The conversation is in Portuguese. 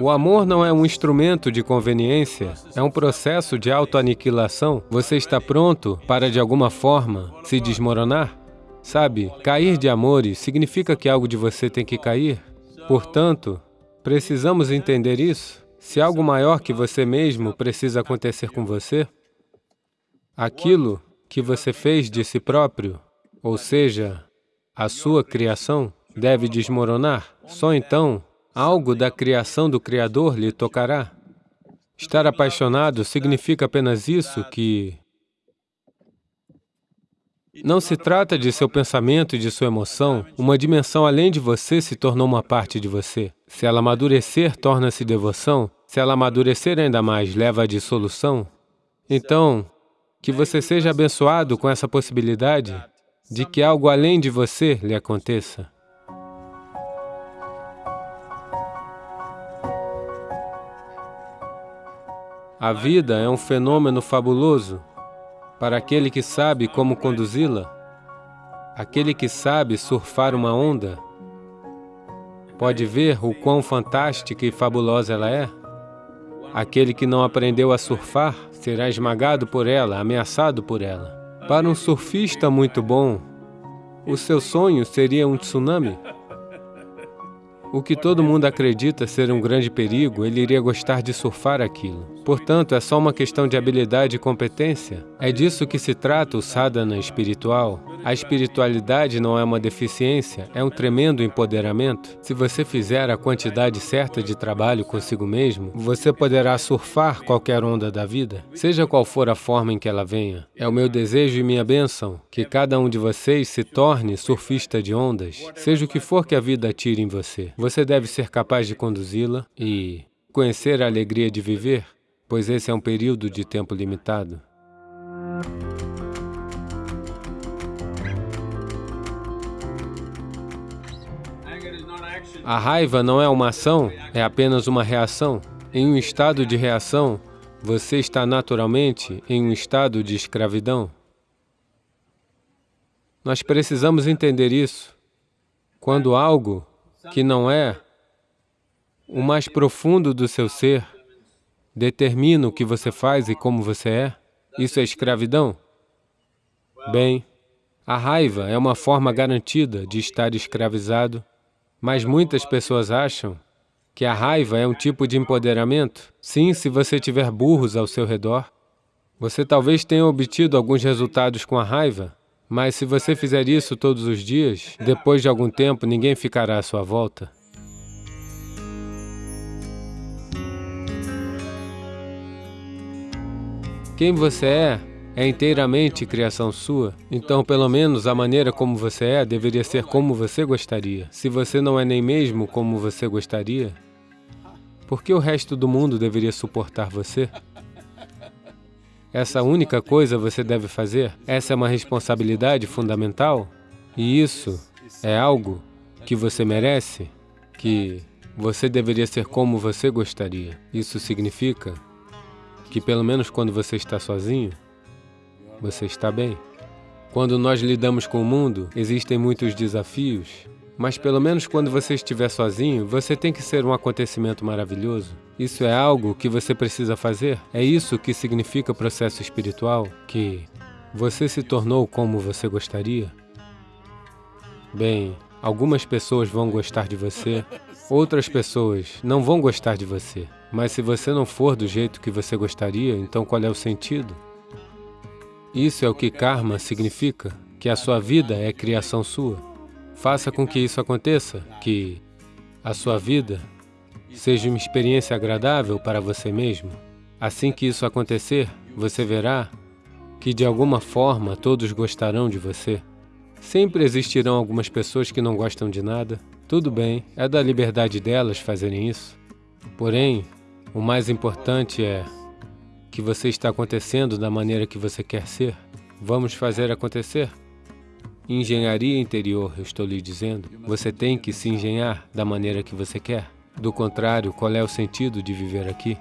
O amor não é um instrumento de conveniência, é um processo de autoaniquilação. Você está pronto para, de alguma forma, se desmoronar? Sabe, cair de amores significa que algo de você tem que cair. Portanto, precisamos entender isso. Se algo maior que você mesmo precisa acontecer com você, aquilo que você fez de si próprio, ou seja, a sua criação, deve desmoronar. Só então algo da criação do Criador lhe tocará. Estar apaixonado significa apenas isso, que não se trata de seu pensamento e de sua emoção. Uma dimensão além de você se tornou uma parte de você. Se ela amadurecer, torna-se devoção. Se ela amadurecer ainda mais, leva à dissolução. Então, que você seja abençoado com essa possibilidade de que algo além de você lhe aconteça. A vida é um fenômeno fabuloso para aquele que sabe como conduzi-la, aquele que sabe surfar uma onda, pode ver o quão fantástica e fabulosa ela é. Aquele que não aprendeu a surfar será esmagado por ela, ameaçado por ela. Para um surfista muito bom, o seu sonho seria um tsunami. O que todo mundo acredita ser um grande perigo, ele iria gostar de surfar aquilo. Portanto, é só uma questão de habilidade e competência. É disso que se trata o sadhana espiritual. A espiritualidade não é uma deficiência, é um tremendo empoderamento. Se você fizer a quantidade certa de trabalho consigo mesmo, você poderá surfar qualquer onda da vida, seja qual for a forma em que ela venha. É o meu desejo e minha bênção que cada um de vocês se torne surfista de ondas, seja o que for que a vida tire em você. Você deve ser capaz de conduzi-la e conhecer a alegria de viver, pois esse é um período de tempo limitado. A raiva não é uma ação, é apenas uma reação. Em um estado de reação, você está naturalmente em um estado de escravidão. Nós precisamos entender isso. Quando algo que não é o mais profundo do seu ser determina o que você faz e como você é, isso é escravidão? Bem, a raiva é uma forma garantida de estar escravizado, mas muitas pessoas acham que a raiva é um tipo de empoderamento. Sim, se você tiver burros ao seu redor, você talvez tenha obtido alguns resultados com a raiva, mas se você fizer isso todos os dias, depois de algum tempo, ninguém ficará à sua volta. Quem você é é inteiramente criação sua, então pelo menos a maneira como você é deveria ser como você gostaria. Se você não é nem mesmo como você gostaria, por que o resto do mundo deveria suportar você? Essa única coisa você deve fazer? Essa é uma responsabilidade fundamental? E isso é algo que você merece? Que você deveria ser como você gostaria. Isso significa que pelo menos quando você está sozinho, você está bem. Quando nós lidamos com o mundo, existem muitos desafios, mas pelo menos quando você estiver sozinho, você tem que ser um acontecimento maravilhoso. Isso é algo que você precisa fazer. É isso que significa processo espiritual, que você se tornou como você gostaria. Bem, algumas pessoas vão gostar de você, outras pessoas não vão gostar de você. Mas se você não for do jeito que você gostaria, então qual é o sentido? Isso é o que karma significa, que a sua vida é criação sua. Faça com que isso aconteça, que a sua vida seja uma experiência agradável para você mesmo. Assim que isso acontecer, você verá que de alguma forma todos gostarão de você. Sempre existirão algumas pessoas que não gostam de nada. Tudo bem, é da liberdade delas fazerem isso. Porém, o mais importante é que você está acontecendo da maneira que você quer ser. Vamos fazer acontecer? Engenharia interior, eu estou lhe dizendo. Você tem que se engenhar da maneira que você quer. Do contrário, qual é o sentido de viver aqui?